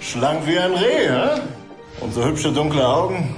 Schlank wie ein Reh, hä? Und so hübsche dunkle Augen.